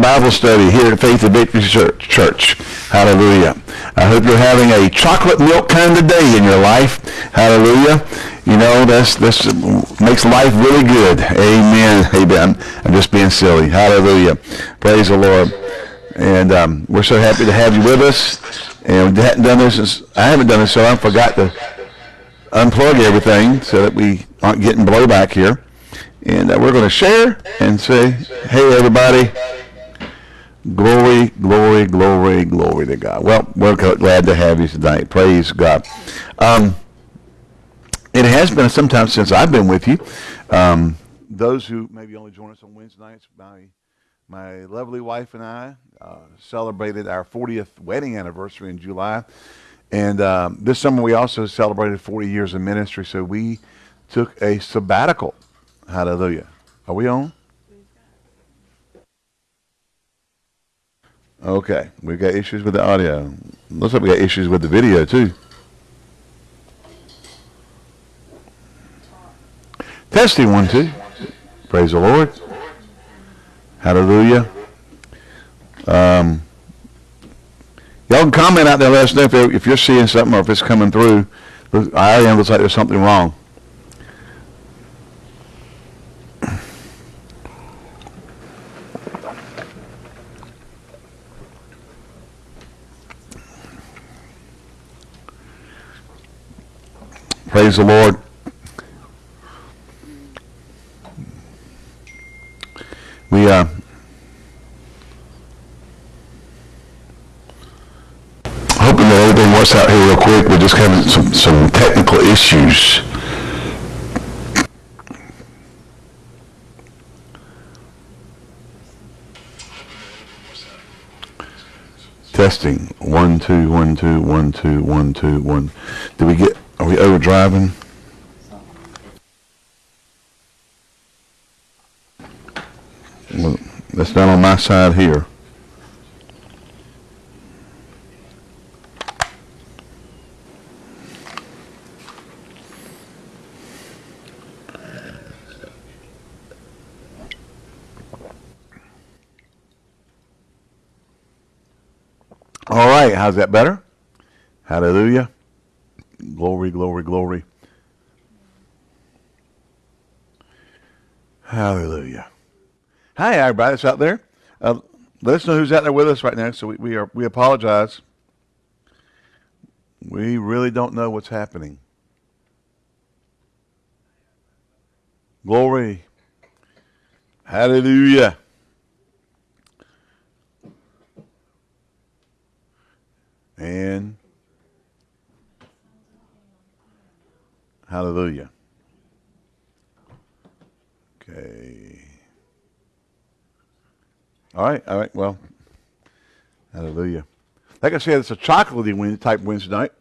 Bible study here at Faith and Victory Church. Hallelujah. I hope you're having a chocolate milk kind of day in your life. Hallelujah. You know, that's, this makes life really good. Amen. Amen. I'm just being silly. Hallelujah. Praise the Lord. And um, we're so happy to have you with us. And we hadn't done this since, I haven't done this so I forgot to unplug everything so that we aren't getting blowback here. And uh, we're going to share and say, hey, everybody, glory, glory, glory, glory to God. Well, we're glad to have you tonight. Praise God. Um, it has been some time since I've been with you. Um, those who maybe only join us on Wednesday nights, my, my lovely wife and I uh, celebrated our 40th wedding anniversary in July. And um, this summer we also celebrated 40 years of ministry, so we took a sabbatical. Hallelujah. Are we on? Okay, we've got issues with the audio. Looks like we got issues with the video too. Testing one, two. Praise the Lord. Hallelujah. Um, Y'all can comment out there. Let us know if, if you're seeing something or if it's coming through. I am. Looks like there's something wrong. Praise the Lord. We uh, hoping that everything works out here real quick. We're just having some, some technical issues. Testing. One, two, one, two, one, two, one, two, one. Did we get, we overdriving? Well, that's not on my side here. All right, how's that better? Hallelujah. Glory, glory, glory. Hallelujah. Hi, everybody that's out there. Uh, let us know who's out there with us right now. So we, we are we apologize. We really don't know what's happening. Glory. Hallelujah. And hallelujah. Okay. All right, all right, well, hallelujah. Like I said, it's a chocolatey wind type Wednesday night.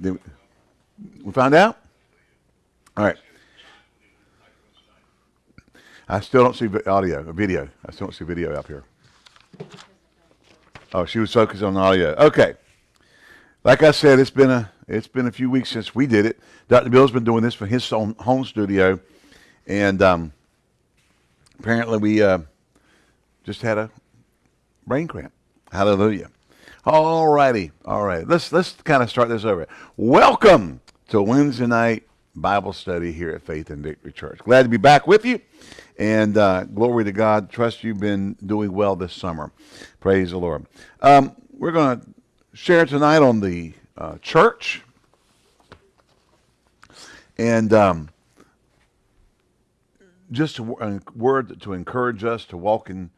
Did we found out? All right. I still don't see audio, video. I still don't see video up here. Oh, she was focused on audio. Okay. Like I said, it's been a it's been a few weeks since we did it. Dr. Bill's been doing this for his own home studio, and um, apparently we uh, just had a brain cramp. Hallelujah. All righty, all right. Let's let's kind of start this over. Welcome to Wednesday night Bible study here at Faith and Victory Church. Glad to be back with you. And uh, glory to God. Trust you've been doing well this summer. Praise the Lord. Um, we're going to share tonight on the uh, church. And um, just a word to encourage us to walk in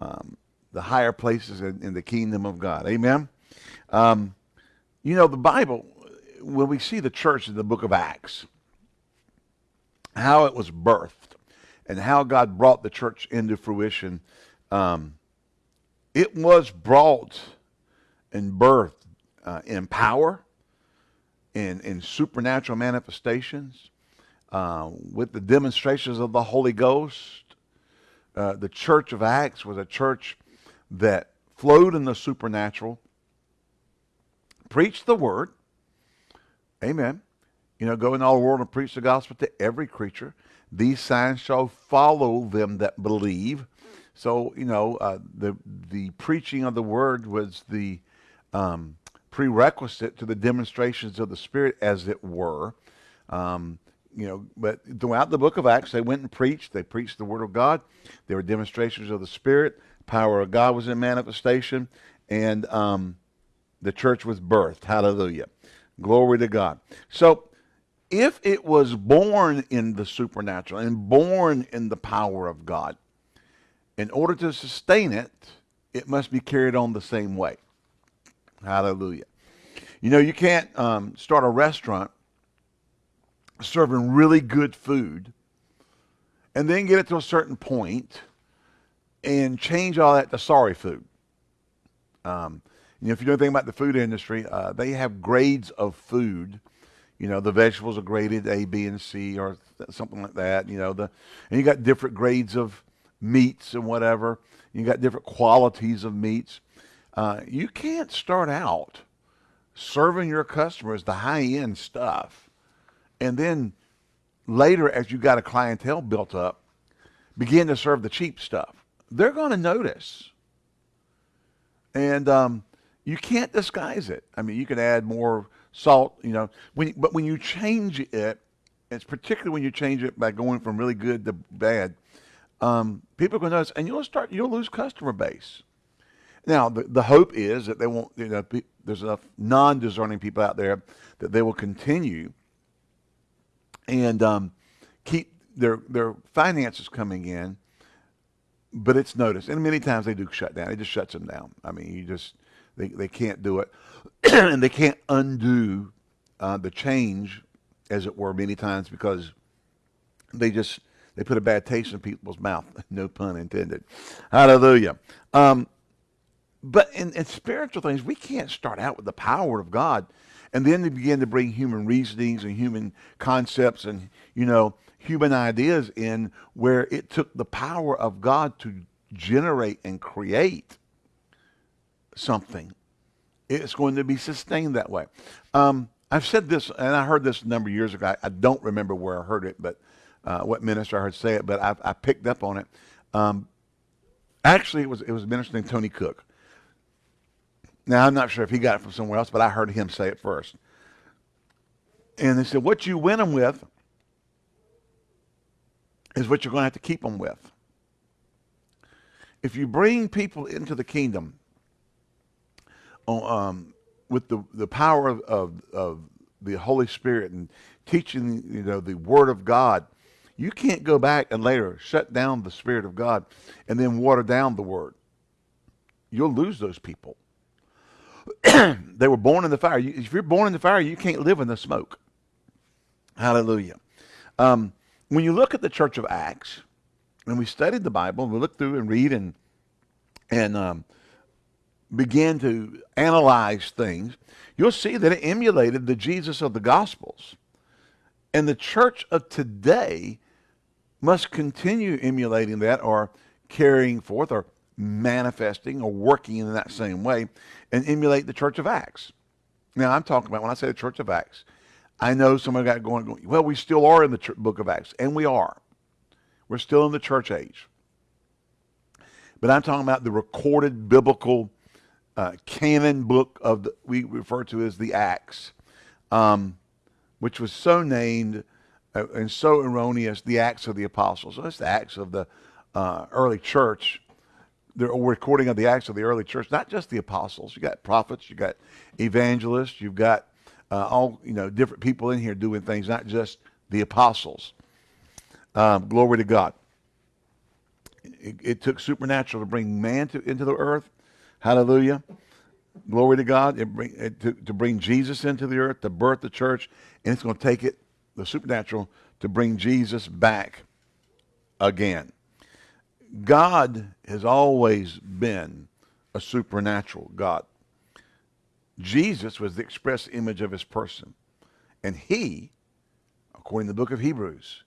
um, the higher places in, in, the kingdom of God. Amen. Um, you know, the Bible, when we see the church in the book of Acts, how it was birthed and how God brought the church into fruition. Um, it was brought and birthed uh, in power, in, in supernatural manifestations, uh, with the demonstrations of the Holy Ghost. Uh, the church of Acts was a church that flowed in the supernatural, preached the word, amen, You know, go in all the world and preach the gospel to every creature. These signs shall follow them that believe. So, you know, uh, the the preaching of the word was the um, prerequisite to the demonstrations of the Spirit, as it were. Um, you know, but throughout the book of Acts, they went and preached. They preached the word of God. There were demonstrations of the Spirit. Power of God was in manifestation, and um, the church was birthed. Hallelujah. Glory to God. So, if it was born in the supernatural and born in the power of God, in order to sustain it, it must be carried on the same way. Hallelujah. You know, you can't um, start a restaurant serving really good food and then get it to a certain point and change all that to sorry food. Um, you know, if you know anything about the food industry, uh, they have grades of food. You know, the vegetables are graded A, B, and C, or something like that. You know, the and you got different grades of meats and whatever. You got different qualities of meats. Uh, you can't start out serving your customers the high end stuff, and then later, as you got a clientele built up, begin to serve the cheap stuff. They're going to notice, and um, you can't disguise it. I mean, you can add more salt, you know, when, but when you change it, it's particularly when you change it by going from really good to bad. Um, people are going to notice, and you'll start. You'll lose customer base. Now, the, the hope is that they won't, you know, be, there's enough non discerning people out there that they will continue and um, keep their, their finances coming in, but it's noticed. And many times they do shut down. It just shuts them down. I mean, you just, they, they can't do it. and they can't undo uh, the change, as it were, many times because they just, they put a bad taste in people's mouth. no pun intended. Hallelujah. Um, but in, in spiritual things, we can't start out with the power of God and then they begin to bring human reasonings and human concepts and, you know, human ideas in where it took the power of God to generate and create something. It's going to be sustained that way. Um, I've said this, and I heard this a number of years ago. I, I don't remember where I heard it, but uh, what minister I heard say it, but I, I picked up on it. Um, actually, it was it was minister named Tony Cooke. Now, I'm not sure if he got it from somewhere else, but I heard him say it first. And they said, what you win them with is what you're going to have to keep them with. If you bring people into the kingdom um, with the, the power of, of, of the Holy Spirit and teaching you know the Word of God, you can't go back and later shut down the Spirit of God and then water down the Word. You'll lose those people. they were born in the fire. if you're born in the fire, you can't live in the smoke. Hallelujah. Um, when you look at the church of Acts, and we studied the Bible, and we look through and read and and um, begin to analyze things, you'll see that it emulated the Jesus of the Gospels. And the church of today must continue emulating that or carrying forth or manifesting or working in that same way and emulate the church of Acts. Now, I'm talking about when I say the church of Acts, I know someone got going, going well, we still are in the book of Acts, and we are. We're still in the church age. But I'm talking about the recorded biblical uh, canon book of the, we refer to as the Acts, um, which was so named uh, and so erroneous, the Acts of the Apostles. So it's the Acts of the uh, early church the recording of the acts of the early church, not just the apostles. You got prophets, you got evangelists, you've got uh, all you know different people in here doing things, not just the apostles. Um, glory to God. It, it, took supernatural to bring man to, into the earth. Hallelujah. Glory to God. It bring, it, to, to bring Jesus into the earth, to birth the church, and it's going to take it, the supernatural, to bring Jesus back again. God has always been a supernatural God. Jesus was the express image of his person. And he, according to the book of Hebrews,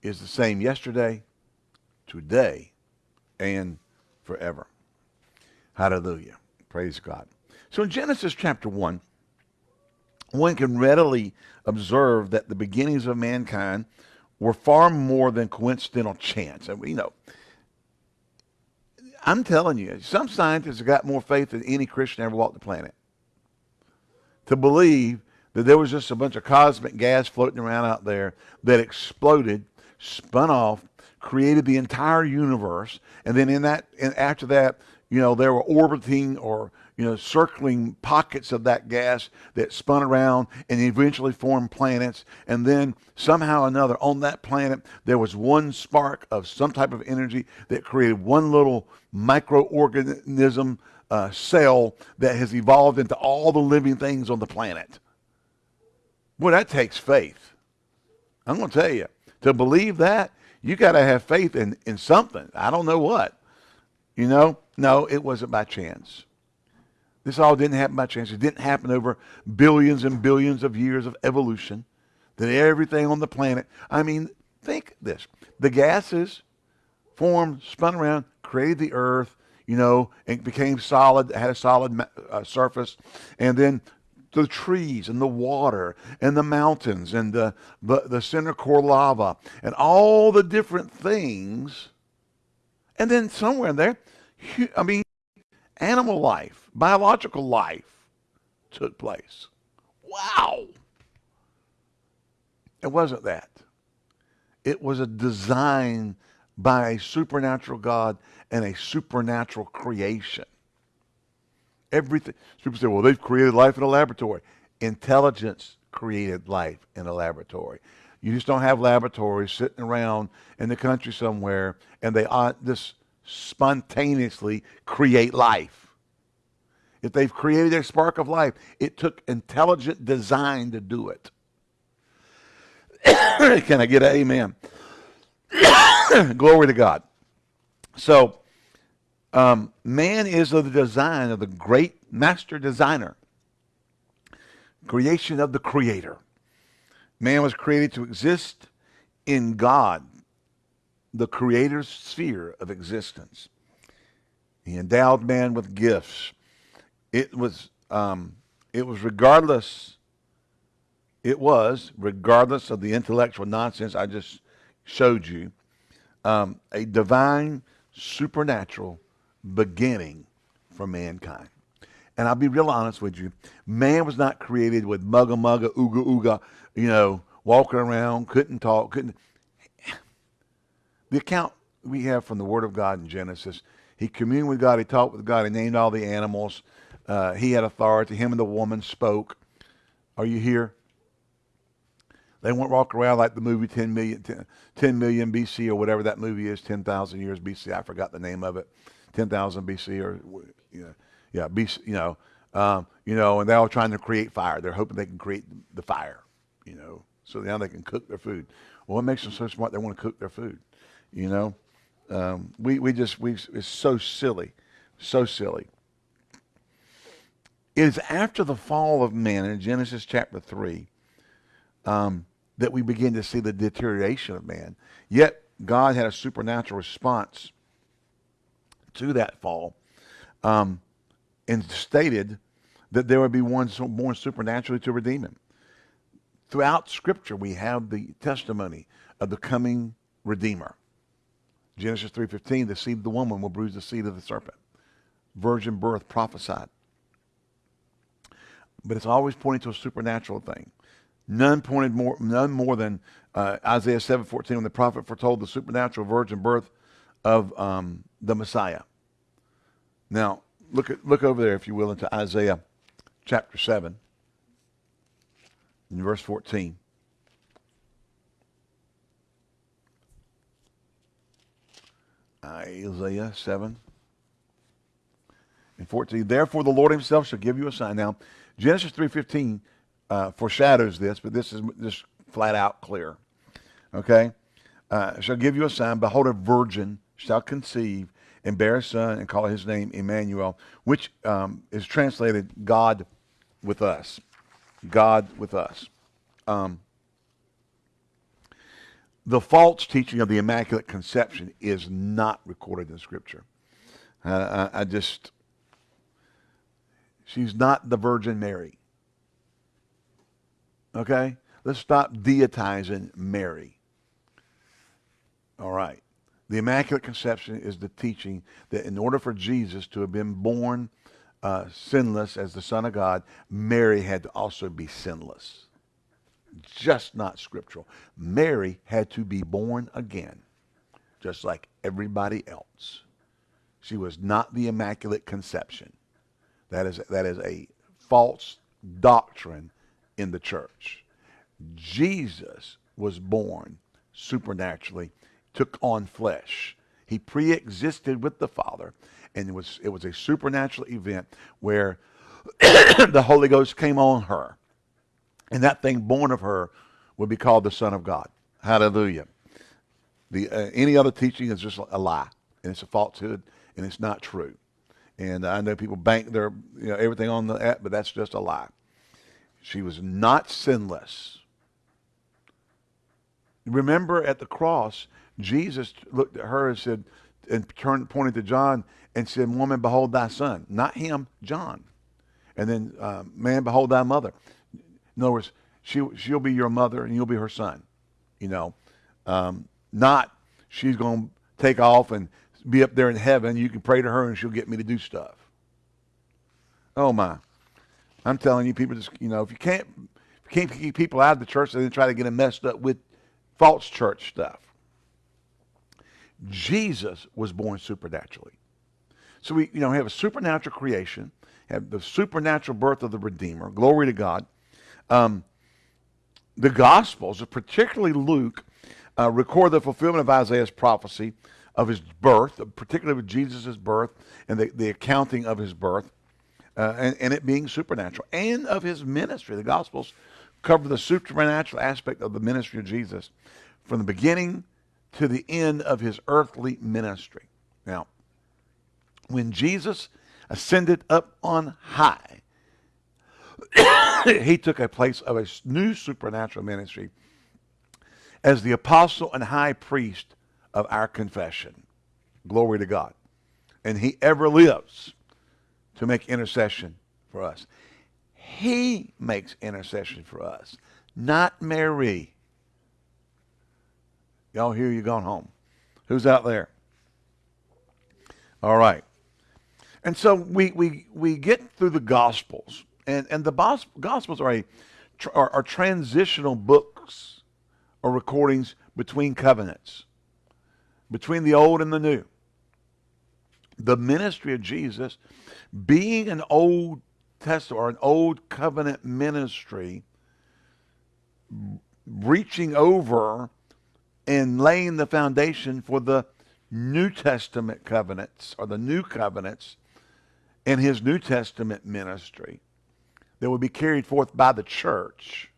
is the same yesterday, today, and forever. Hallelujah. Praise God. So in Genesis chapter 1, one can readily observe that the beginnings of mankind were far more than coincidental chance. And you know, I'm telling you, some scientists have got more faith than any Christian ever walked the planet. To believe that there was just a bunch of cosmic gas floating around out there that exploded, spun off, created the entire universe, and then in that, and after that, you know, there were orbiting or you know, circling pockets of that gas that spun around and eventually formed planets. And then somehow or another on that planet, there was one spark of some type of energy that created one little microorganism uh, cell that has evolved into all the living things on the planet. Boy, that takes faith. I'm going to tell you, to believe that, you got to have faith in, in something. I don't know what. You know, no, it wasn't by chance. This all didn't happen by chance. It didn't happen over billions and billions of years of evolution. That everything on the planet, I mean, think this. The gases formed, spun around, created the earth, you know, and became solid, had a solid uh, surface. And then the trees and the water and the mountains and the, the, the center core lava and all the different things. And then somewhere in there, I mean, animal life, biological life took place. Wow. It wasn't that. It was a design by a supernatural God and a supernatural creation. Everything. People say, well, they've created life in a laboratory. Intelligence created life in a laboratory. You just don't have laboratories sitting around in the country somewhere and they this spontaneously create life. If they've created their spark of life, it took intelligent design to do it. Can I get an amen? Glory to God. So, um, man is of the design of the great master designer, creation of the creator. Man was created to exist in God, the creator's sphere of existence. He endowed man with gifts. It was, um, it was regardless, it was, regardless of the intellectual nonsense I just showed you, um, a divine, supernatural beginning for mankind. And I'll be real honest with you. Man was not created with mugga mugga, ooga ooga, you know, walking around, couldn't talk, couldn't. The account we have from the Word of God in Genesis, he communed with God, he talked with God, he named all the animals. Uh, he had authority. Him and the woman spoke. Are you here? They won't walk around like the movie 10 million, 10, 10 million BC or whatever that movie is, 10,000 years BC. I forgot the name of it. 10,000 BC or, you know, yeah, BC, you know, um, you know, and they're all trying to create fire. They're hoping they can create the fire, you know, so now they can cook their food. Well, what makes them so smart? They want to cook their food. You know, um, we we just we it's so silly, so silly. It is after the fall of man in Genesis chapter three um, that we begin to see the deterioration of man. Yet God had a supernatural response to that fall, um, and stated that there would be one born supernaturally to redeem him. Throughout Scripture, we have the testimony of the coming Redeemer. Genesis 3.15, the seed of the woman will bruise the seed of the serpent. Virgin birth prophesied. But it's always pointing to a supernatural thing. None pointed more, none more than uh, Isaiah 7.14 when the prophet foretold the supernatural virgin birth of um, the Messiah. Now, look, at, look over there, if you will, into Isaiah chapter 7 in verse 14. Isaiah 7 and 14. Therefore the Lord himself shall give you a sign. Now, Genesis 3.15 uh, foreshadows this, but this is just flat out clear. Okay? Uh, shall give you a sign. Behold, a virgin shall conceive and bear a son and call his name Emmanuel, which um, is translated God with us. God with us. Um, the false teaching of the Immaculate Conception is not recorded in Scripture. Uh, I, I just, she's not the Virgin Mary. Okay? Let's stop deitizing Mary. All right. The Immaculate Conception is the teaching that in order for Jesus to have been born uh, sinless as the Son of God, Mary had to also be sinless. Just not scriptural. Mary had to be born again, just like everybody else. She was not the Immaculate Conception. That is, that is a false doctrine in the church. Jesus was born supernaturally, took on flesh. He pre-existed with the Father, and it was it was a supernatural event where the Holy Ghost came on her, and that thing born of her would be called the Son of God. Hallelujah. The uh, any other teaching is just a lie, and it's a falsehood, and it's not true. And I know people bank their you know everything on that, but that's just a lie. She was not sinless. Remember at the cross, Jesus looked at her and said, and turned, pointed to John and said, Woman, behold thy son. Not him, John. And then, uh, man, behold thy mother. In other words, she, she'll be your mother and you'll be her son. You know, um, not she's going to take off and be up there in heaven. You can pray to her and she'll get me to do stuff. Oh, my. I'm telling you, people just, you know, if you can't, if you can't keep people out of the church, then try to get them messed up with false church stuff. Jesus was born supernaturally. So we, you know, have a supernatural creation, have the supernatural birth of the Redeemer. Glory to God. Um, the Gospels, particularly Luke, uh, record the fulfillment of Isaiah's prophecy of his birth, particularly with Jesus' birth and the, the accounting of his birth, uh, and, and it being supernatural, and of his ministry. The Gospels cover the supernatural aspect of the ministry of Jesus from the beginning to the end of his earthly ministry. Now, when Jesus ascended up on high, he took a place of a new supernatural ministry as the apostle and high priest of our confession. Glory to God. And he ever lives to make intercession for us. He makes intercession for us, not Mary. Y'all hear you gone home. Who's out there? All right. And so we, we, we get through the Gospels. And, and the Gospels are, a, are, are transitional books or recordings between covenants, between the old and the new. The ministry of Jesus, being an Old Testament or an Old Covenant ministry, reaching over and laying the foundation for the New Testament covenants or the new covenants in his New Testament ministry that will be carried forth by the church.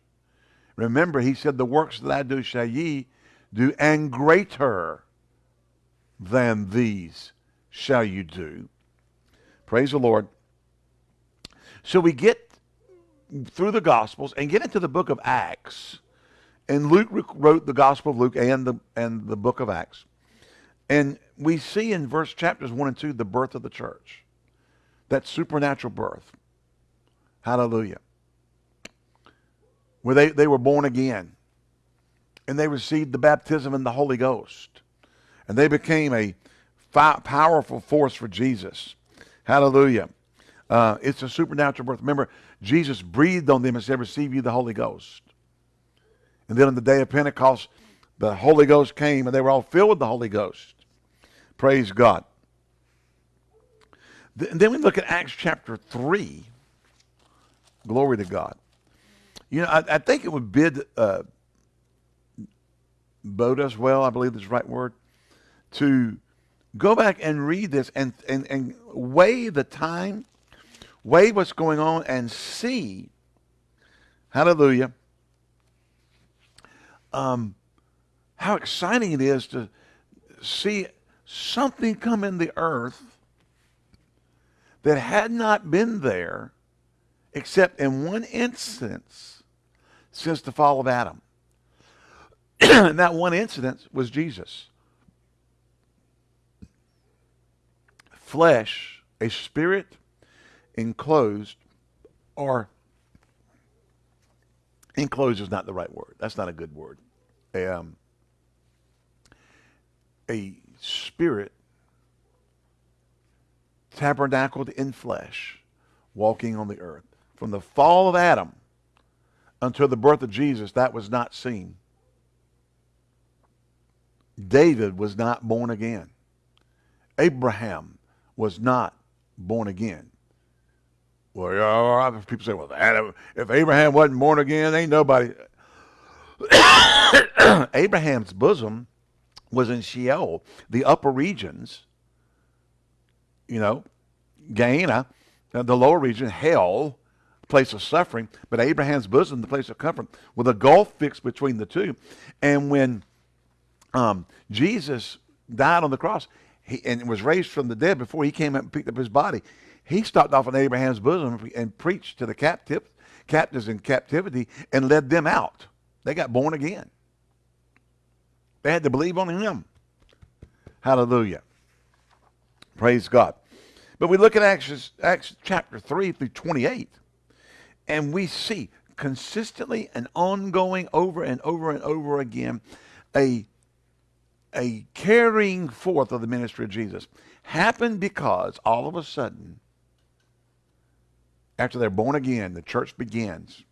Remember, he said, The works that I do shall ye do, and greater than these shall you do. Praise the Lord. So we get through the Gospels and get into the book of Acts. And Luke wrote the Gospel of Luke and the, and the book of Acts. And we see in verse chapters 1 and 2 the birth of the church. That supernatural birth. Hallelujah. Where they, they were born again. And they received the baptism in the Holy Ghost. And they became a powerful force for Jesus. Hallelujah. Uh, it's a supernatural birth. Remember, Jesus breathed on them and said, receive you the Holy Ghost. And then on the day of Pentecost, the Holy Ghost came and they were all filled with the Holy Ghost. Praise God. And then we look at Acts chapter 3. Glory to God. You know, I, I think it would bid uh, bode us well, I believe that's the right word, to go back and read this and, and, and weigh the time, weigh what's going on, and see, hallelujah, um, how exciting it is to see something come in the earth that had not been there except in one instance since the fall of Adam. and that one incident was Jesus. Flesh, a spirit enclosed, or enclosure is not the right word. That's not a good word. A, um, a spirit tabernacled in flesh, walking on the earth. From the fall of Adam until the birth of Jesus, that was not seen. David was not born again. Abraham was not born again. Well, people say, well, if Abraham wasn't born again, ain't nobody. Abraham's bosom was in Sheol, the upper regions, you know, Gehenna, uh, the lower region, hell, place of suffering, but Abraham's bosom, the place of comfort, with a gulf fixed between the two. And when um, Jesus died on the cross he, and was raised from the dead before he came up and picked up his body, he stopped off in Abraham's bosom and preached to the captive, captives in captivity and led them out. They got born again. They had to believe on him. Hallelujah. Praise God. But we look at Acts, Acts chapter 3 through 28, and we see consistently and ongoing over and over and over again a, a carrying forth of the ministry of Jesus happened because all of a sudden, after they're born again, the church begins,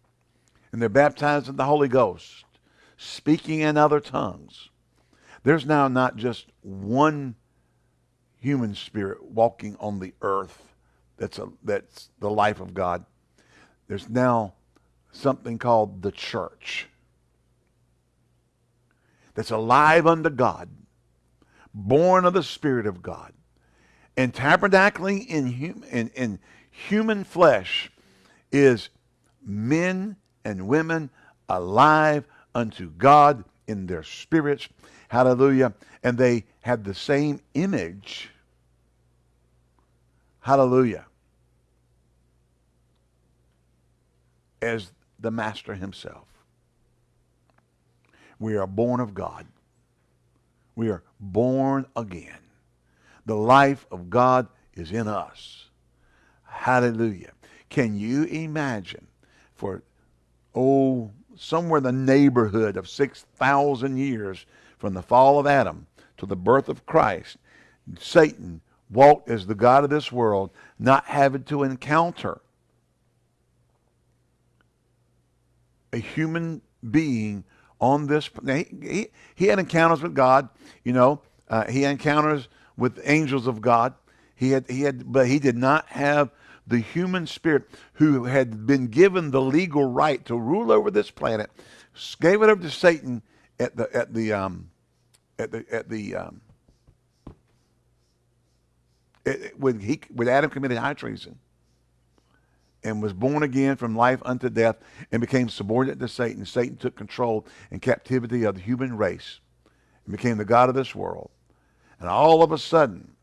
and they're baptized in the Holy Ghost, speaking in other tongues. There's now not just one human spirit walking on the earth that's, a, that's the life of God. There's now something called the church that's alive unto God, born of the Spirit of God, and tabernacling in, hum, in, in human flesh is men and women alive unto God in their spirits. Hallelujah. And they had the same image Hallelujah. As the Master himself. We are born of God. We are born again. The life of God is in us. Hallelujah. Can you imagine for, oh, somewhere in the neighborhood of 6,000 years from the fall of Adam to the birth of Christ, Satan walked as the God of this world, not having to encounter a human being on this. He, he, he had encounters with God, you know. Uh, he encounters with angels of God. He had, he had, but he did not have the human spirit who had been given the legal right to rule over this planet, gave it over to Satan at the at the um, at the at the um, when he when Adam committed high treason and was born again from life unto death and became subordinate to Satan, Satan took control and captivity of the human race and became the God of this world. And all of a sudden,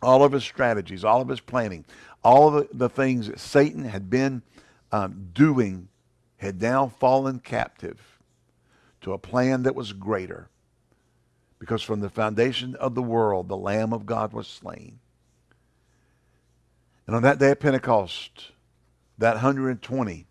all of his strategies, all of his planning, all the, the things that Satan had been um, doing had now fallen captive to a plan that was greater because from the foundation of the world, the Lamb of God was slain. And on that day of Pentecost, that 120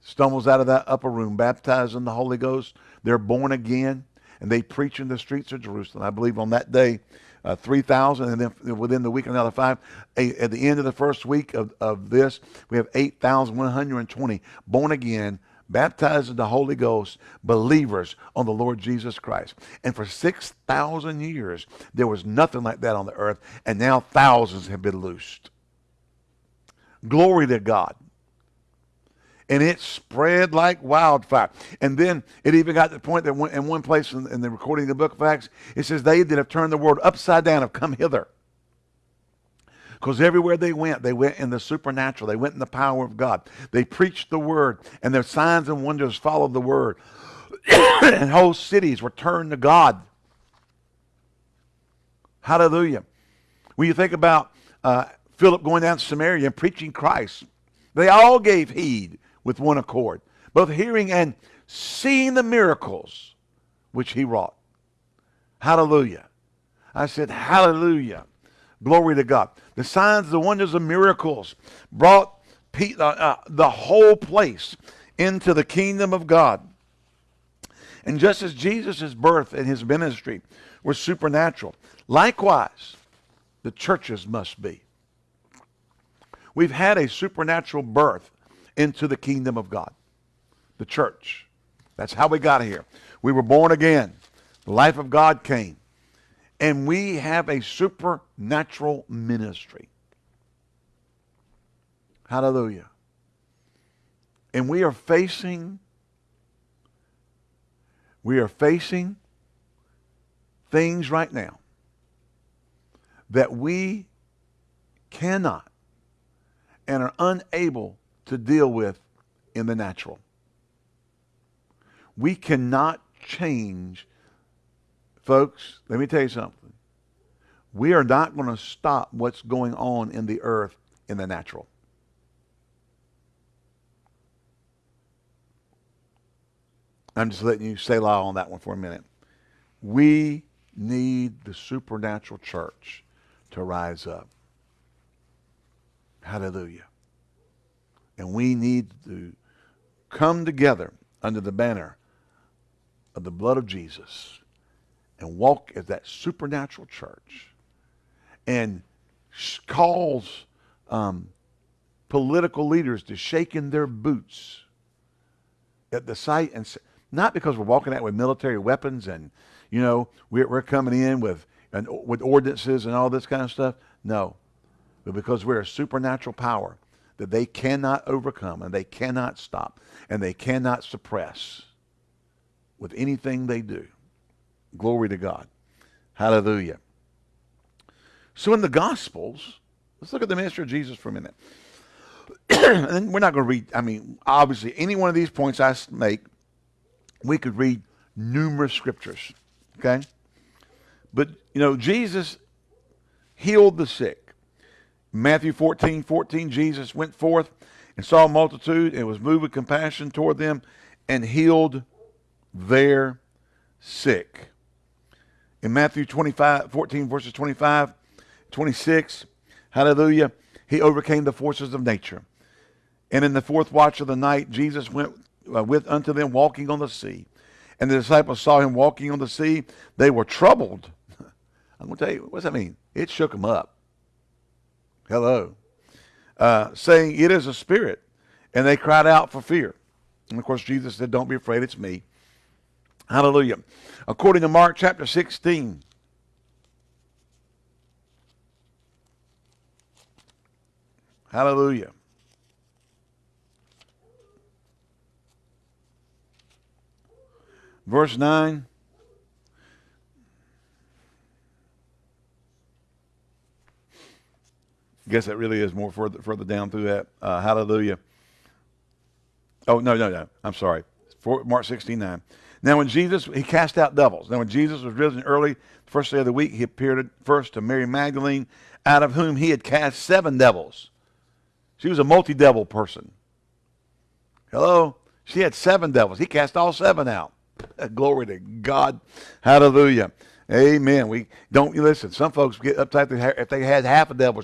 stumbles out of that upper room, baptized in the Holy Ghost. They're born again, and they preach in the streets of Jerusalem. I believe on that day, uh, 3,000, and then within the week, another five. at the end of the first week of, of this, we have 8,120 born again, baptized in the Holy Ghost, believers on the Lord Jesus Christ. And for 6,000 years, there was nothing like that on the earth, and now thousands have been loosed. Glory to God. And it spread like wildfire. And then it even got to the point that in one place in, in the recording of the book of Acts, it says, They that have turned the world upside down have come hither. Because everywhere they went, they went in the supernatural. They went in the power of God. They preached the word, and their signs and wonders followed the word. and whole cities were turned to God. Hallelujah. When you think about uh, Philip going down to Samaria and preaching Christ, they all gave heed with one accord, both hearing and seeing the miracles which he wrought. Hallelujah. I said, Hallelujah. Glory to God. The signs, the wonders, the miracles brought uh, uh, the whole place into the kingdom of God. And just as Jesus' birth and his ministry were supernatural, likewise, the churches must be. We've had a supernatural birth into the kingdom of God, the church. That's how we got here. We were born again. The life of God came. And we have a supernatural ministry. Hallelujah. And we are facing we are facing things right now that we cannot and are unable to deal with in the natural. We cannot change, folks, let me tell you something. We are not going to stop what's going on in the earth in the natural. I'm just letting you selah on that one for a minute. We need the supernatural church to rise up. Hallelujah. And we need to come together under the banner of the blood of Jesus and walk as that supernatural church and calls um, political leaders to shake in their boots at the sight and say, not because we're walking out with military weapons and, you know, we're, we're coming in with, and, with ordinances and all this kind of stuff. No. But because we're a supernatural power that they cannot overcome and they cannot stop and they cannot suppress with anything they do. Glory to God. Hallelujah. So in the Gospels, let's look at the ministry of Jesus for a minute. and we're not going to read, I mean, obviously, any one of these points I make we could read numerous scriptures, okay? But, you know, Jesus healed the sick. Matthew 14, 14, Jesus went forth and saw a multitude and was moved with compassion toward them and healed their sick. In Matthew 25, 14, verses 25, 26, hallelujah, he overcame the forces of nature. And in the fourth watch of the night, Jesus went uh, with unto them walking on the sea. And the disciples saw him walking on the sea. They were troubled. I'm going to tell you, what does that mean? It shook them up. Hello. Uh, saying, It is a spirit. And they cried out for fear. And of course, Jesus said, Don't be afraid, it's me. Hallelujah. According to Mark chapter 16, Hallelujah. Verse 9. I guess that really is more further, further down through that. Uh, hallelujah. Oh, no, no, no. I'm sorry. For, Mark 16, 9. Now, when Jesus, he cast out devils. Now, when Jesus was risen early, the first day of the week, he appeared first to Mary Magdalene, out of whom he had cast seven devils. She was a multi-devil person. Hello? She had seven devils. He cast all seven out. Glory to God. Hallelujah. Amen. We don't listen. Some folks get uptight if they had half a devil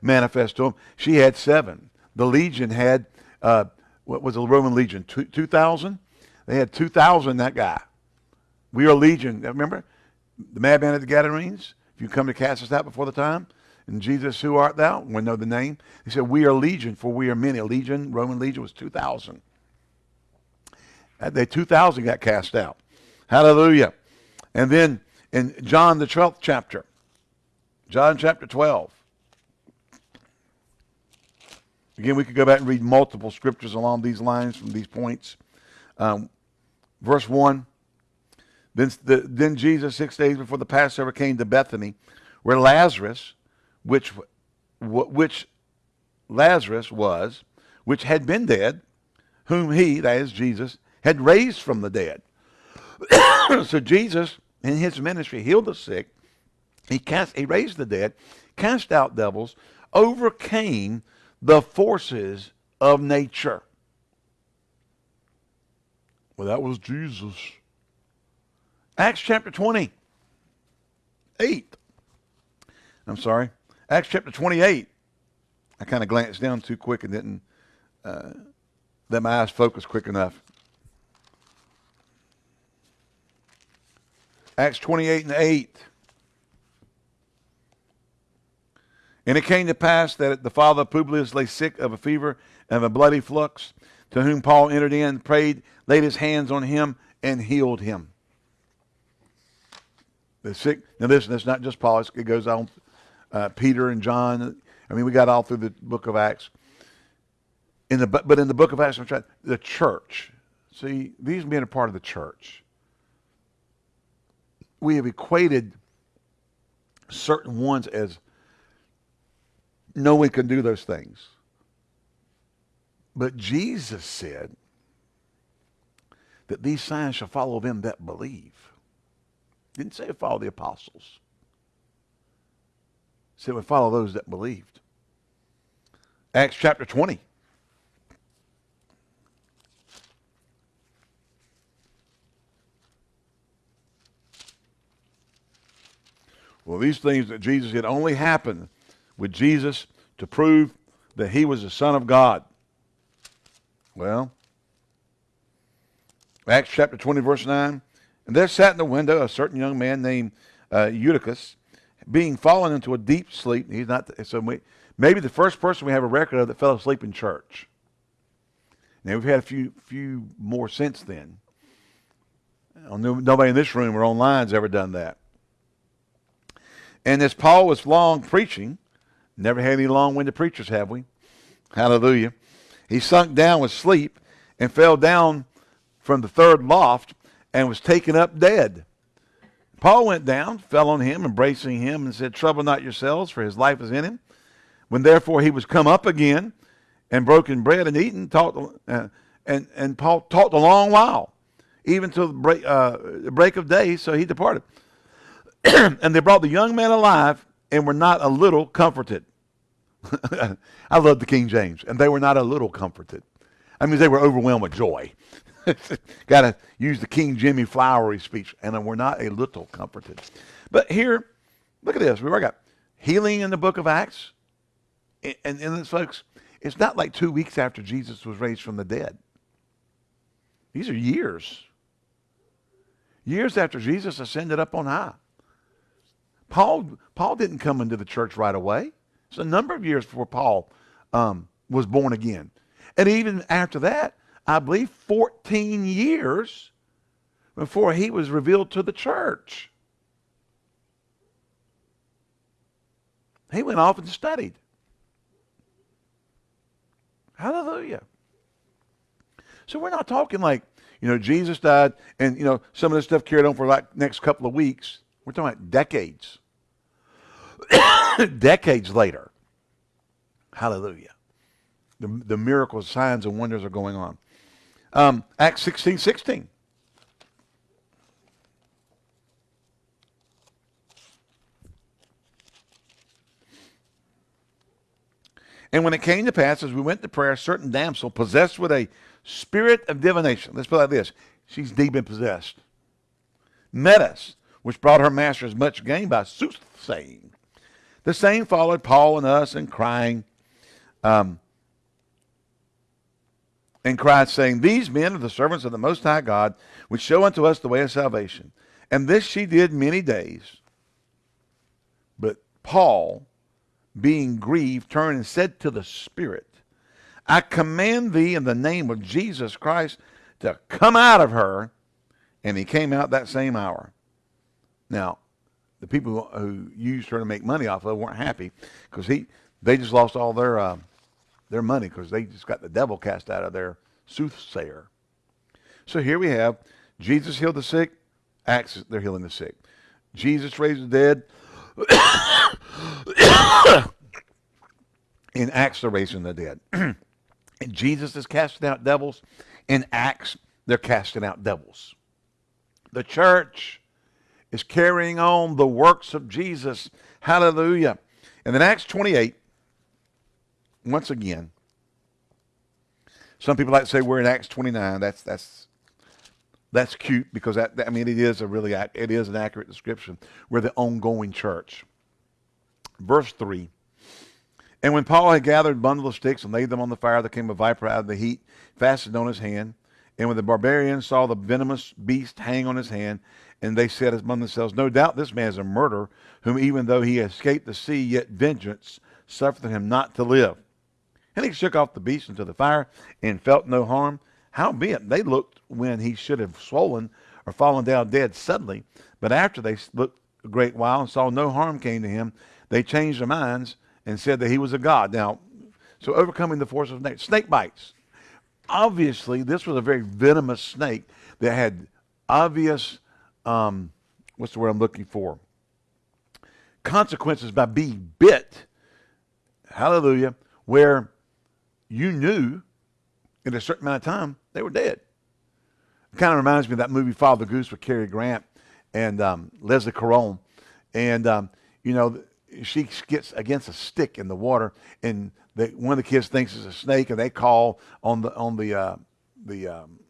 manifest to them. She had seven. The legion had uh, what was the Roman legion? Two thousand. They had two thousand. That guy. We are legion. Remember the madman of the Gadarenes. If you come to cast us out before the time, and Jesus, who art thou? We know the name. He said, We are legion, for we are many. A legion, Roman legion, was two thousand. They 2,000 got cast out. Hallelujah. And then in John, the 12th chapter, John chapter 12. Again, we could go back and read multiple scriptures along these lines from these points. Um, verse 1. Then, the, then Jesus, six days before the Passover, came to Bethany, where Lazarus, which, which Lazarus was, which had been dead, whom he, that is Jesus, had raised from the dead. so Jesus, in his ministry, healed the sick. He cast, he raised the dead, cast out devils, overcame the forces of nature. Well, that was Jesus. Acts chapter 20. 8. I'm sorry. Acts chapter 28. I kind of glanced down too quick and didn't uh, Let my eyes focus quick enough. Acts 28 and 8. And it came to pass that the father of Publius lay sick of a fever and of a bloody flux, to whom Paul entered in, prayed, laid his hands on him, and healed him. The sick. Now listen, it's not just Paul. It goes on. Uh, Peter and John. I mean, we got all through the book of Acts. In the but in the book of Acts, the church. See, these men are part of the church. We have equated certain ones as no one can do those things. But Jesus said that these signs shall follow them that believe. Didn't say follow the apostles. Said we follow those that believed. Acts chapter 20. Well, these things that Jesus had only happened with Jesus to prove that he was the Son of God. Well, Acts chapter 20, verse 9. And there sat in the window a certain young man named uh, Eutychus, being fallen into a deep sleep. He's not, so we, maybe the first person we have a record of that fell asleep in church. Now, we've had a few, few more since then. Nobody in this room or online has ever done that. And as Paul was long preaching, never had any long-winded preachers, have we? Hallelujah. He sunk down with sleep and fell down from the third loft and was taken up dead. Paul went down, fell on him, embracing him, and said, Trouble not yourselves, for his life is in him. When therefore he was come up again and broken bread and eaten, taught, uh, and, and Paul talked a long while, even till the break, uh, the break of day, so he departed. and they brought the young man alive and were not a little comforted. I love the King James. And they were not a little comforted. I mean, they were overwhelmed with joy. Got to use the King Jimmy flowery speech. And we're not a little comforted. But here, look at this. We already got healing in the book of Acts. And, and, and folks, it's not like two weeks after Jesus was raised from the dead. These are years. Years after Jesus ascended up on high. Paul, Paul didn't come into the church right away. It's a number of years before Paul um, was born again. And even after that, I believe 14 years before he was revealed to the church. He went off and studied. Hallelujah. So we're not talking like, you know, Jesus died and, you know, some of this stuff carried on for like next couple of weeks. We're talking about decades. decades later. Hallelujah. The, the miracles, signs, and wonders are going on. Um, Acts 16, 16. And when it came to pass, as we went to prayer, a certain damsel possessed with a spirit of divination, let's put it like this, she's demon possessed, met us, which brought her masters much gain by soothsaying. The same followed Paul and us and crying, um, and cried, saying, These men are the servants of the Most High God, which show unto us the way of salvation. And this she did many days. But Paul, being grieved, turned and said to the Spirit, I command thee in the name of Jesus Christ to come out of her. And he came out that same hour. Now, the people who used her to make money off of weren't happy because he they just lost all their uh, their money because they just got the devil cast out of their soothsayer. So here we have Jesus healed the sick, Acts they're healing the sick. Jesus raised the dead. in Acts they're raising the dead. and Jesus is casting out devils. In Acts they're casting out devils. The church is carrying on the works of Jesus. Hallelujah. And then Acts 28, once again, some people like to say we're in Acts 29. That's that's that's cute because that, I mean it is a really it is an accurate description. We're the ongoing church. Verse 3. And when Paul had gathered a bundle of sticks and laid them on the fire, there came a viper out of the heat, fastened on his hand. And when the barbarians saw the venomous beast hang on his hand, and they said among themselves, No doubt this man is a murderer, whom even though he escaped the sea, yet vengeance suffered him not to live. And he shook off the beast into the fire and felt no harm. Howbeit, they looked when he should have swollen or fallen down dead suddenly. But after they looked a great while and saw no harm came to him, they changed their minds and said that he was a god. Now, so overcoming the force of snake, snake bites. Obviously, this was a very venomous snake that had obvious, um, what's the word I'm looking for? Consequences by being bit. Hallelujah. Where you knew in a certain amount of time they were dead. It kind of reminds me of that movie Father Goose with Cary Grant and um, Leslie Caron. And, um, you know, she gets against a stick in the water, and one of the kids thinks it's a snake, and they call on the on the uh, the um,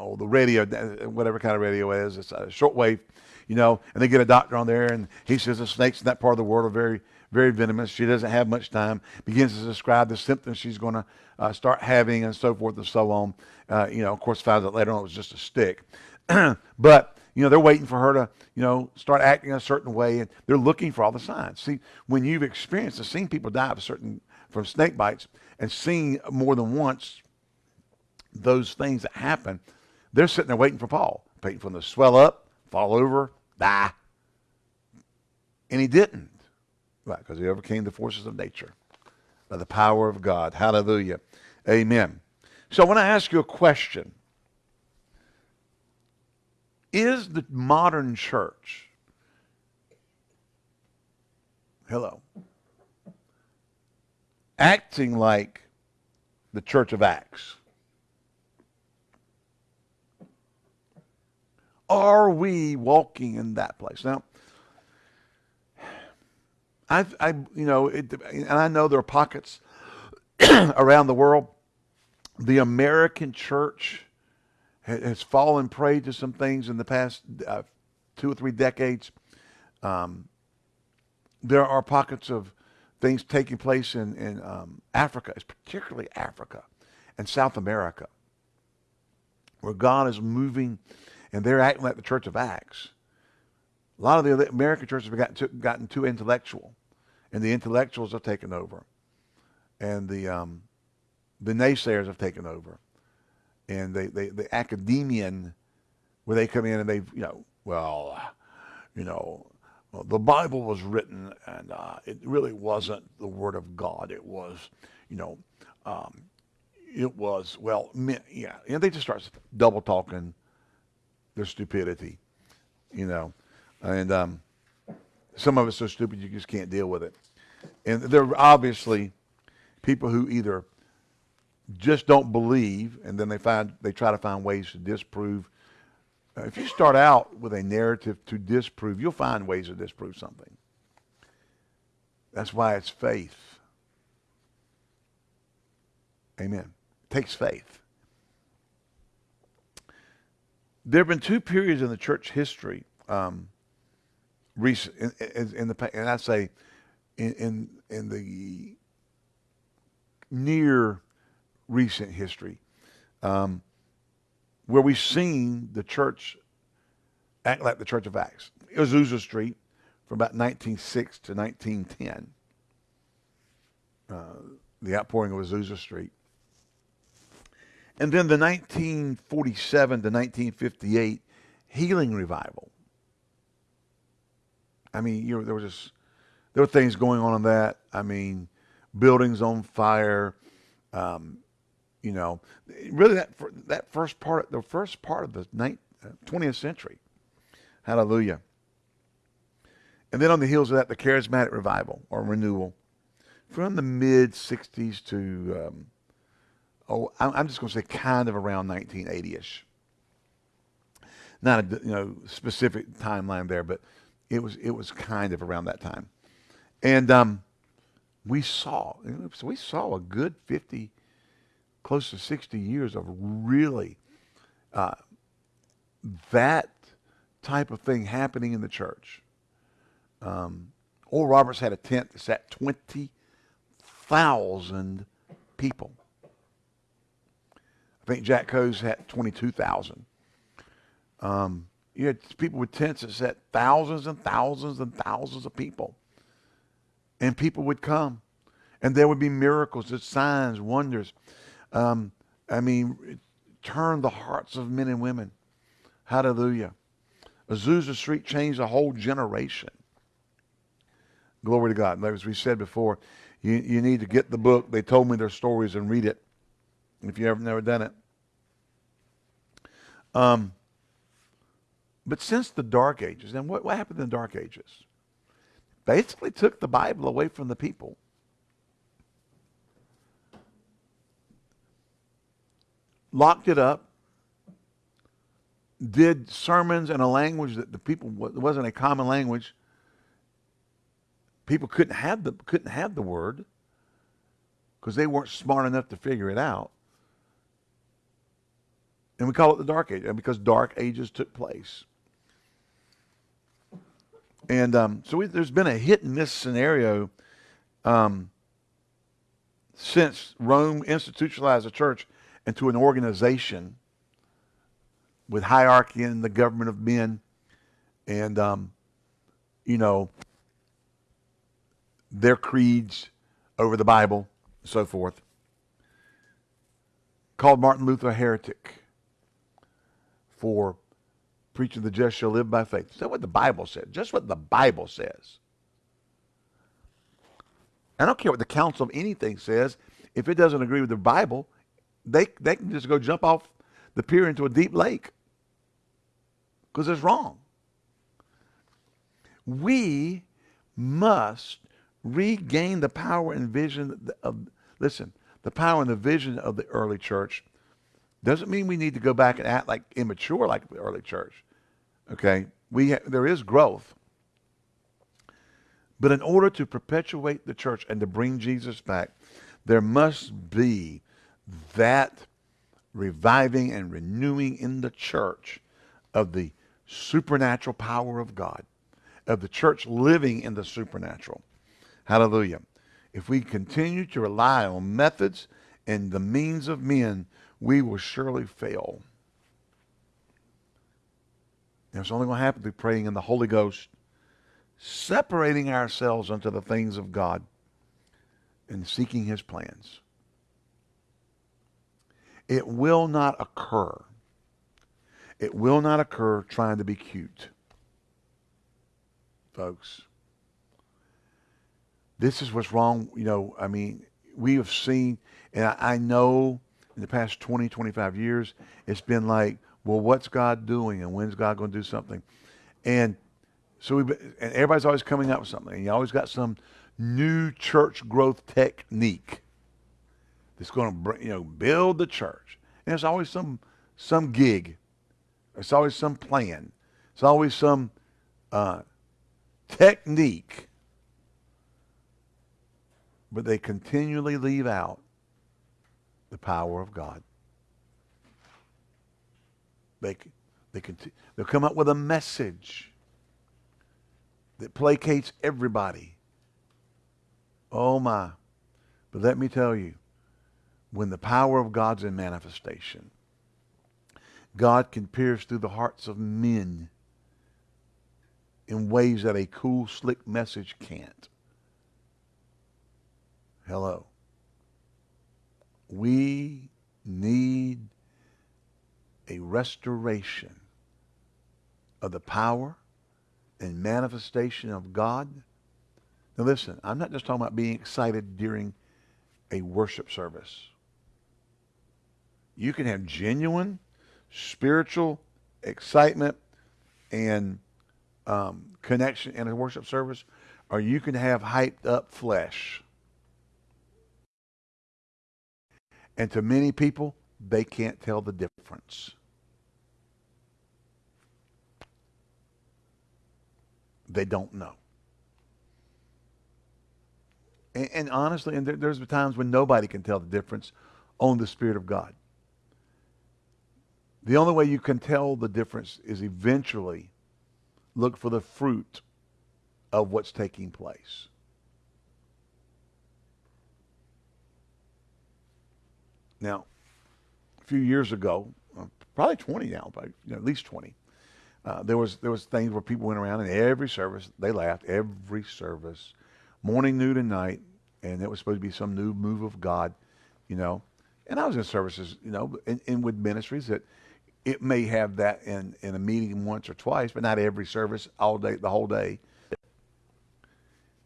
oh the radio, whatever kind of radio it is, it's a shortwave, you know, and they get a doctor on there, and he says the snakes in that part of the world are very very venomous. She doesn't have much time. Begins to describe the symptoms she's going to uh, start having, and so forth and so on. Uh, you know, of course, finds out later on it was just a stick, but you know, they're waiting for her to, you know, start acting a certain way, and they're looking for all the signs. See, when you've experienced and seen people die of certain from snake bites, and seen more than once those things that happen, they're sitting there waiting for Paul, waiting for him to swell up, fall over, die. And he didn't. Right, because he overcame the forces of nature by the power of God. Hallelujah. Amen. So I want to ask you a question. Is the modern church, hello, acting like the church of Acts? Are we walking in that place? Now, I, I you know, it, and I know there are pockets around the world. The American church has fallen prey to some things in the past uh, two or three decades. Um, there are pockets of things taking place in, in um, Africa, particularly Africa and South America, where God is moving and they're acting like the Church of Acts. A lot of the American churches have gotten too, gotten too intellectual, and the intellectuals have taken over, and the um, the naysayers have taken over and they, they the academian where they come in and they you know well you know well, the Bible was written and uh, it really wasn't the word of God it was you know um, it was well yeah and they just start double talking their stupidity you know and um, some of it's so stupid you just can't deal with it and there are obviously people who either just don't believe, and then they find they try to find ways to disprove. Uh, if you start out with a narrative to disprove, you'll find ways to disprove something. That's why it's faith. Amen. It takes faith. There have been two periods in the church history, um, recent in, in, the and I say in, in in the near recent history, um, where we've seen the church act like the Church of Acts. Azusa Street from about 1906 to 1910. Uh, the outpouring of Azusa Street. And then the 1947 to 1958 healing revival. I mean, you know, there was just there were things going on in that. I mean, buildings on fire, um, you know, really that that first part, the first part of the 20th uh, century. Hallelujah. And then on the heels of that, the charismatic revival or renewal from the mid 60s to, um, oh, I'm just going to say kind of around 1980ish. Not a you know specific timeline there, but it was it was kind of around that time, and um, we saw so we saw a good 50 close to 60 years of really uh, that type of thing happening in the church. Um, Oral Roberts had a tent that sat 20 thousand people. I think Jack Coe's had 22,000. Um, you had people with tents that set thousands and thousands and thousands of people. And people would come. And there would be miracles, signs, wonders. Um, I mean, turn the hearts of men and women. Hallelujah. Azusa Street changed a whole generation. Glory to God. As we said before, you, you need to get the book. They told me their stories and read it if you have never done it. Um, but since the Dark Ages, and what, what happened in the Dark Ages? Basically took the Bible away from the people. Locked it up, did sermons in a language that the people wasn't a common language. People couldn't have the couldn't have the word because they weren't smart enough to figure it out. And we call it the Dark Age because Dark Ages took place. And um, so we, there's been a hit and miss scenario um, since Rome institutionalized the church into an organization with hierarchy and the government of men. And, um, you know, their creeds over the Bible, and so forth. Called Martin Luther a heretic for preaching the just shall live by faith. Is that what the Bible says? Just what the Bible says. I don't care what the council of anything says. If it doesn't agree with the Bible, they, they can just go jump off the pier into a deep lake because it's wrong. We must regain the power and vision of, listen, the power and the vision of the early church doesn't mean we need to go back and act like immature like the early church. Okay? We there is growth. But in order to perpetuate the church and to bring Jesus back, there must be that reviving and renewing in the church of the supernatural power of God, of the church living in the supernatural. Hallelujah. If we continue to rely on methods and the means of men we will surely fail. And it's only going to happen through praying in the Holy Ghost, separating ourselves unto the things of God, and seeking his plans. It will not occur. It will not occur trying to be cute. Folks. This is what's wrong. You know, I mean, we have seen, and I, I know in the past 20, 25 years, it's been like, well, what's God doing and when's God going to do something? And so we and everybody's always coming up with something. And you always got some new church growth technique that's going to bring, you know build the church. And it's always some some gig. It's always some plan. It's always some uh, technique. But they continually leave out the power of God. They, they continue, they'll come up with a message that placates everybody. Oh my. But let me tell you, when the power of God's in manifestation, God can pierce through the hearts of men in ways that a cool, slick message can't. Hello. We need a restoration of the power and manifestation of God. Now listen, I'm not just talking about being excited during a worship service. You can have genuine spiritual excitement and um, connection in a worship service, or you can have hyped up flesh. And to many people, they can't tell the difference. They don't know. And, and honestly, and there, there's times when nobody can tell the difference on the Spirit of God. The only way you can tell the difference is eventually look for the fruit of what's taking place. Now, a few years ago, uh, probably 20 now, but you know, at least 20, uh, there was there was things where people went around and every service they laughed every service, morning, noon, and night, and it was supposed to be some new move of God, you know. And I was in services, you know, in, in with ministries that it may have that in in a meeting once or twice, but not every service all day, the whole day.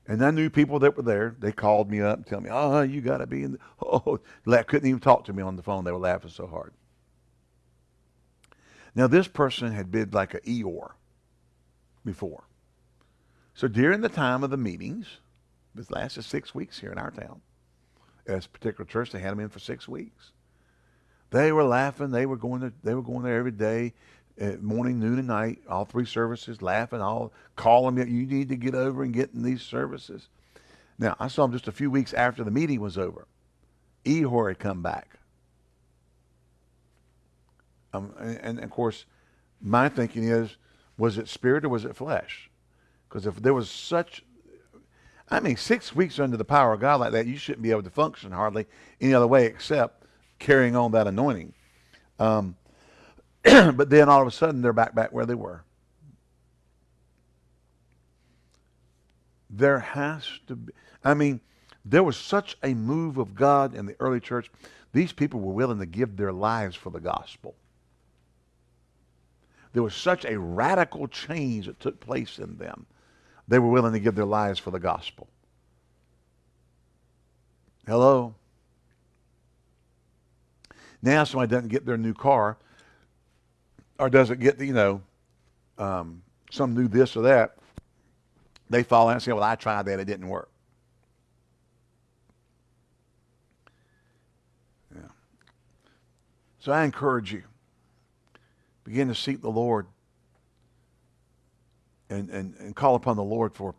And I knew people that were there. They called me up and tell me, "Oh, you got to be in." The, oh, couldn't even talk to me on the phone. They were laughing so hard. Now, this person had been like an Eeyore before. So during the time of the meetings, this lasted six weeks here in our town. At this particular church, they had them in for six weeks. They were laughing. They were going to, they were going there every day, morning, noon, and night, all three services, laughing, all calling me. You need to get over and get in these services. Now, I saw him just a few weeks after the meeting was over. Eeyore had come back. Um, and, and, of course, my thinking is, was it spirit or was it flesh? Because if there was such, I mean, six weeks under the power of God like that, you shouldn't be able to function hardly any other way except carrying on that anointing. Um, but then all of a sudden, they're back back where they were. There has to be. I mean, there was such a move of God in the early church. These people were willing to give their lives for the gospel there was such a radical change that took place in them. They were willing to give their lives for the gospel. Hello? Now somebody doesn't get their new car or doesn't get, you know, um, some new this or that. They fall out and say, well, I tried that. It didn't work. Yeah. So I encourage you begin to seek the Lord and, and, and call upon the Lord for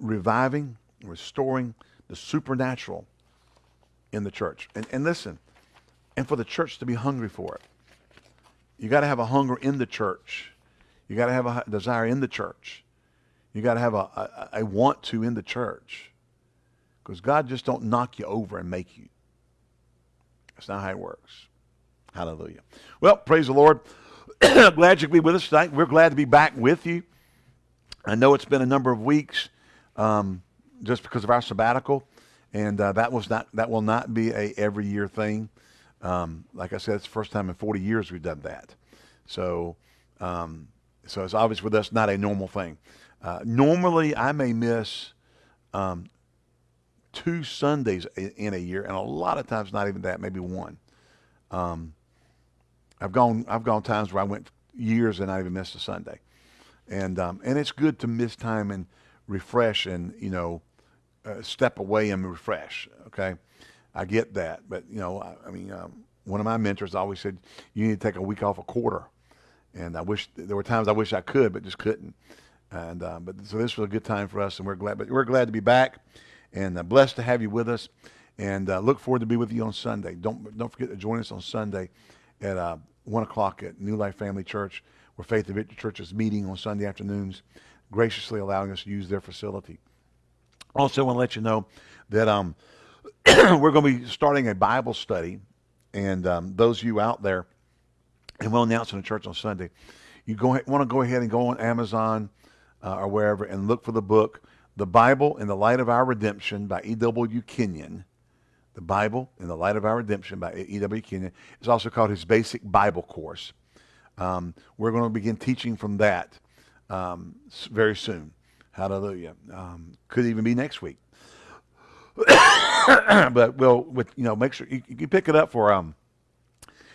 reviving, restoring the supernatural in the church. And, and listen, and for the church to be hungry for it. You got to have a hunger in the church. You got to have a desire in the church. You got to have a, a, a want to in the church. Because God just don't knock you over and make you. That's not how it works. Hallelujah. Well, praise the Lord. glad you could be with us tonight. We're glad to be back with you. I know it's been a number of weeks um, just because of our sabbatical, and uh, that was not that will not be a every year thing. Um, like I said, it's the first time in 40 years we've done that. So, um, so it's obvious with us not a normal thing. Uh, normally, I may miss um, two Sundays in a year, and a lot of times not even that, maybe one. Um, I've gone I've gone times where I went years and I even missed a Sunday, and um, and it's good to miss time and refresh and you know uh, step away and refresh. Okay, I get that, but you know I, I mean um, one of my mentors always said you need to take a week off a quarter, and I wish there were times I wish I could, but just couldn't. And uh, but so this was a good time for us, and we're glad. But we're glad to be back, and uh, blessed to have you with us, and uh, look forward to be with you on Sunday. Don't don't forget to join us on Sunday at uh, 1 o'clock at New Life Family Church, where Faith and Victory Church is meeting on Sunday afternoons, graciously allowing us to use their facility. Also, want to let you know that um, we're going to be starting a Bible study, and um, those of you out there, and we'll announce in the church on Sunday, you go want to go ahead and go on Amazon uh, or wherever and look for the book, The Bible in the Light of Our Redemption by E.W. Kenyon. The Bible in the Light of Our Redemption by E.W. Kenyon. It's also called his Basic Bible Course. Um, we're going to begin teaching from that um, very soon. Hallelujah. Um, could even be next week. but we'll, with you know, make sure you, you pick it up for um.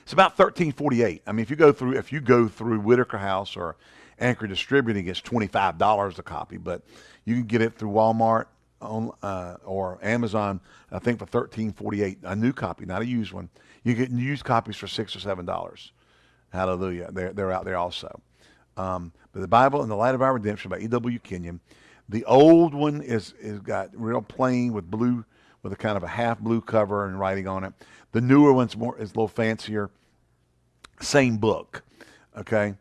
It's about thirteen forty eight. I mean, if you go through if you go through Whitaker House or Anchor Distributing, it's twenty five dollars a copy, but you can get it through Walmart on uh, or Amazon, I think for thirteen forty eight, a new copy, not a used one. You get used copies for six or seven dollars. Hallelujah! They're they're out there also. Um, but the Bible in the Light of Our Redemption by E.W. Kenyon. The old one is is got real plain with blue with a kind of a half blue cover and writing on it. The newer one's more is a little fancier. Same book, okay.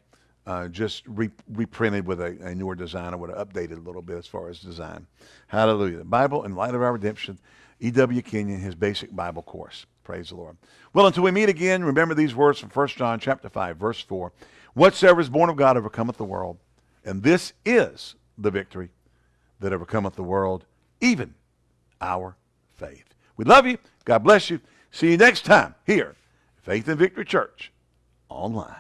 uh, just re- reprinted with a, a newer design. I would have updated a little bit as far as design. Hallelujah. The Bible in Light of Our Redemption, E.W. Kenyon, his basic Bible course. Praise the Lord. Well, until we meet again, remember these words from 1 John chapter 5, verse 4. Whatsoever is born of God overcometh the world. And this is the victory that overcometh the world, even our faith. We love you. God bless you. See you next time here, Faith and Victory Church online.